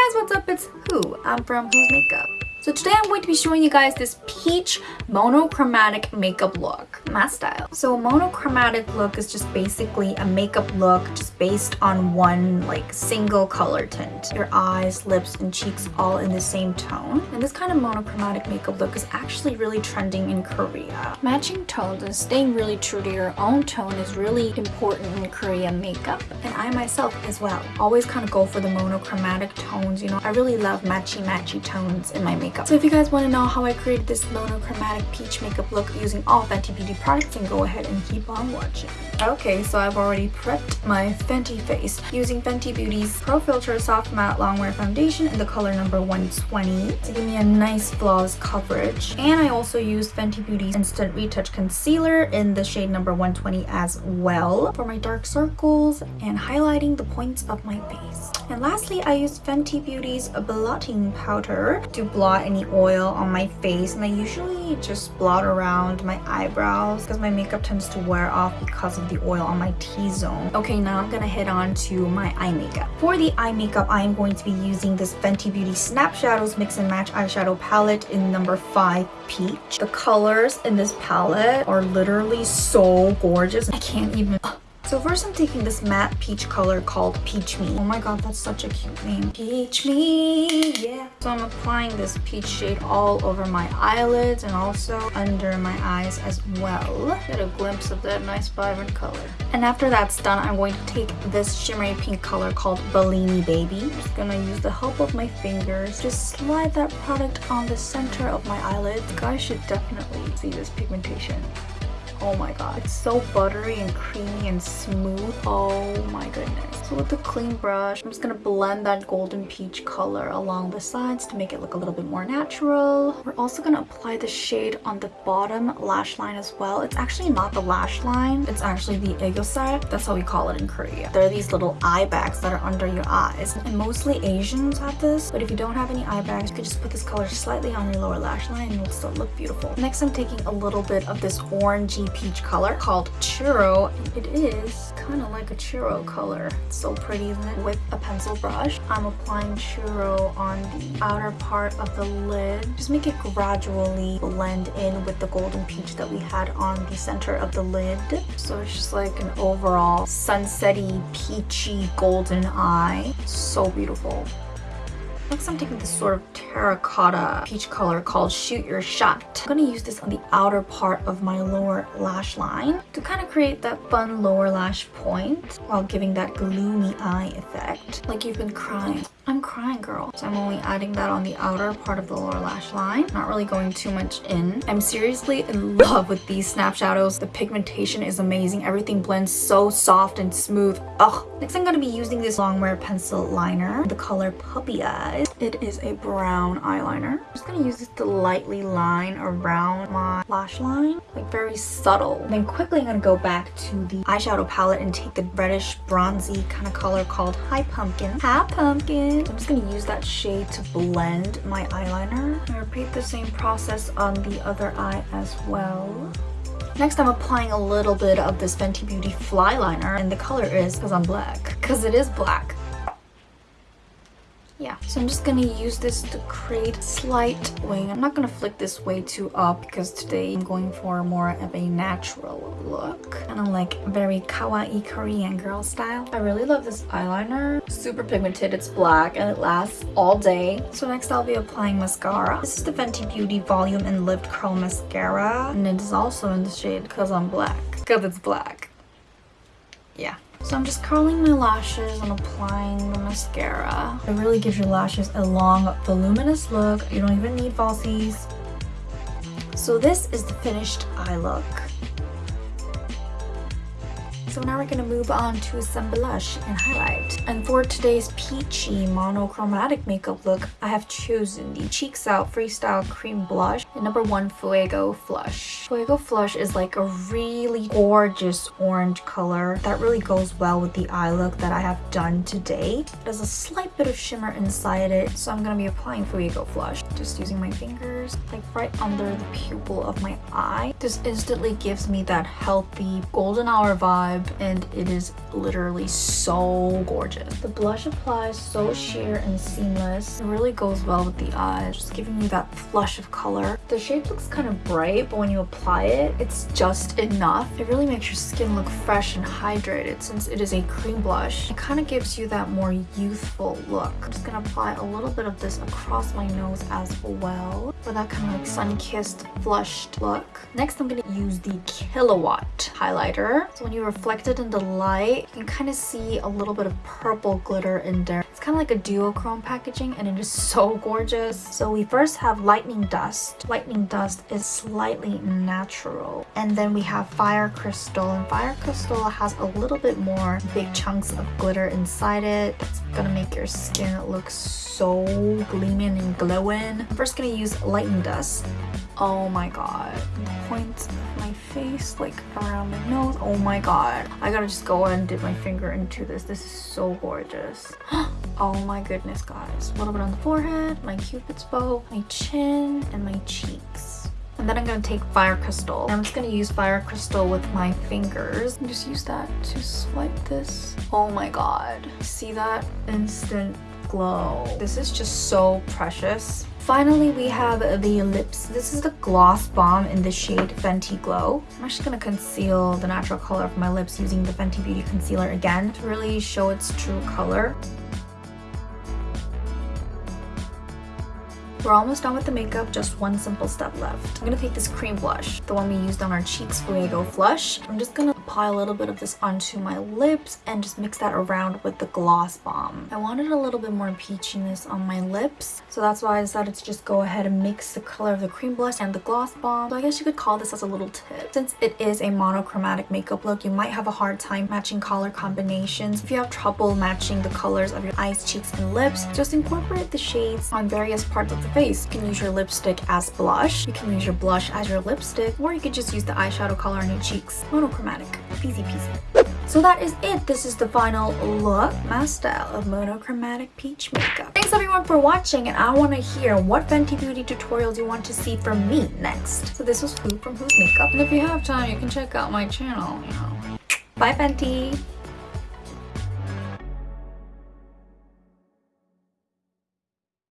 guys, what's up? It's Who. I'm from Who's Makeup. So today I'm going to be showing you guys this peach monochromatic makeup look, my style. So a monochromatic look is just basically a makeup look just based on one like single color tint. Your eyes, lips, and cheeks all in the same tone. And this kind of monochromatic makeup look is actually really trending in Korea. Matching tones and staying really true to your own tone is really important in Korean makeup. And I myself as well always kind of go for the monochromatic tones, you know. I really love matchy matchy tones in my makeup makeup. So if you guys want to know how I created this monochromatic peach makeup look using all Fenty Beauty products, then go ahead and keep on watching. Okay, so I've already prepped my Fenty face using Fenty Beauty's Pro Filt'r Soft Matte Longwear Foundation in the color number 120 to give me a nice flawless coverage. And I also used Fenty Beauty's Instant Retouch Concealer in the shade number 120 as well for my dark circles and highlighting the points of my face. And lastly, I used Fenty Beauty's blotting powder to blot any oil on my face and I usually just blot around my eyebrows because my makeup tends to wear off because of the oil on my T-zone. Okay, now I'm gonna head on to my eye makeup. For the eye makeup, I am going to be using this Fenty Beauty Snap Shadows Mix and Match Eyeshadow Palette in number 5 Peach. The colors in this palette are literally so gorgeous. I can't even... So first I'm taking this matte peach color called Peach Me. Oh my god, that's such a cute name. Peach Me, yeah. So I'm applying this peach shade all over my eyelids and also under my eyes as well. Get a glimpse of that nice vibrant color. And after that's done, I'm going to take this shimmery pink color called Bellini Baby. I'm just gonna use the help of my fingers. Just slide that product on the center of my eyelids. You guys should definitely see this pigmentation. Oh my god, it's so buttery and creamy and smooth. Oh my goodness. So with the clean brush, I'm just gonna blend that golden peach color along the sides to make it look a little bit more natural. We're also gonna apply the shade on the bottom lash line as well. It's actually not the lash line, it's actually the aegyosal. That's how we call it in Korea. There are these little eye bags that are under your eyes. And mostly Asians have this, but if you don't have any eye bags, you could just put this color slightly on your lower lash line and it'll still look beautiful. Next, I'm taking a little bit of this orangey peach color called Churro. It is kind of like a churro color. It's so pretty, isn't it? With a pencil brush, I'm applying churro on the outer part of the lid. Just make it gradually blend in with the golden peach that we had on the center of the lid. So it's just like an overall sunsetty, peachy, golden eye. So beautiful. Next, I'm taking this sort of terracotta peach color called Shoot Your Shot. I'm to use this on the outer part of my lower lash line to kind of create that fun lower lash point while giving that gloomy eye effect. Like you've been crying. I'm crying, girl. So I'm only adding that on the outer part of the lower lash line. Not really going too much in. I'm seriously in love with these snap shadows. The pigmentation is amazing. Everything blends so soft and smooth. Ugh. Next, I'm going to be using this Longwear pencil liner. The color Puppy Eyes. It is a brown eyeliner. I'm just going to use this to lightly line around my lash line. Like very subtle. And then quickly I'm going to go back to the eyeshadow palette and take the reddish bronzy kind of color called High Pumpkin. High Pumpkin. I'm just going to use that shade to blend my eyeliner. I repeat the same process on the other eye as well. Next, I'm applying a little bit of this Fenty Beauty Fly Liner, and the color is because I'm black. Because it is black yeah so i'm just gonna use this to create slight wing. I'm not gonna flick this way too up because today i'm going for more of a natural look. Kind of like very kawaii korean girl style. I really love this eyeliner. Super pigmented it's black and it lasts all day. So next i'll be applying mascara. This is the fenty beauty volume and lift curl mascara and it is also in the shade because i'm black. Because it's black. Yeah so I'm just curling my lashes and applying the mascara. It really gives your lashes a long, voluminous look. You don't even need falsies. So this is the finished eye look. So now we're to move on to some blush and highlight. And for today's peachy monochromatic makeup look, I have chosen the Cheeks Out Freestyle Cream Blush in number one Fuego Flush. Fuego Flush is like a really gorgeous orange color that really goes well with the eye look that I have done today. There's a slight bit of shimmer inside it, so I'm to be applying Fuego Flush. Just using my fingers, like right under the pupil of my eye. This instantly gives me that healthy golden hour vibe and it is literally so gorgeous. The blush applies so sheer and seamless. It really goes well with the eyes, just giving you that flush of color. The shape looks kind of bright, but when you apply it, it's just enough. It really makes your skin look fresh and hydrated since it is a cream blush. It kind of gives you that more youthful look. I'm just gonna apply a little bit of this across my nose as well for that kind of like sun-kissed flushed look. Next, I'm gonna use the Killawatt highlighter. So when you reflect it in the light, you can kind of see a little bit of purple glitter in there. It's kind of like a duochrome packaging and it is so gorgeous. So we first have lightning dust. Lightning dust is slightly natural. And then we have fire crystal and fire crystal has a little bit more big chunks of glitter inside it. It's gonna make your skin look so gleaming and glowing. I'm first gonna use lightning dust. Oh my god. Points of my face, like around my nose. Oh my god. I gotta just go and dip my finger into this. This is so gorgeous. oh my goodness, guys. A little bit on the forehead, my cupid's bow, my chin, and my cheeks. And then I'm going to take Fire Crystal. I'm just going to use Fire Crystal with my fingers. And just use that to swipe this. Oh my god. See that? Instant glow. This is just so precious. Finally, we have the lips. This is the Gloss Bomb in the shade Fenty Glow. I'm actually going to conceal the natural color of my lips using the Fenty Beauty Concealer again to really show its true color. We're almost done with the makeup, just one simple step left. I'm gonna take this cream blush, the one we used on our cheeks Fuego Flush. I'm just gonna apply a little bit of this onto my lips and just mix that around with the Gloss Bomb. I wanted a little bit more peachiness on my lips, so that's why I decided to just go ahead and mix the color of the cream blush and the Gloss Bomb. So I guess you could call this as a little tip. Since it is a monochromatic makeup look, you might have a hard time matching color combinations. If you have trouble matching the colors of your eyes, cheeks, and lips, just incorporate the shades on various parts of the face. You can use your lipstick as blush, you can use your blush as your lipstick, or you could just use the eyeshadow color on your cheeks. Monochromatic. Easy peasy. So that is it. This is the final look, my style of monochromatic peach makeup. Thanks everyone for watching and I want to hear what Fenty Beauty tutorials you want to see from me next. So this was Who from Who's Makeup and if you have time you can check out my channel, you know. Bye Fenty!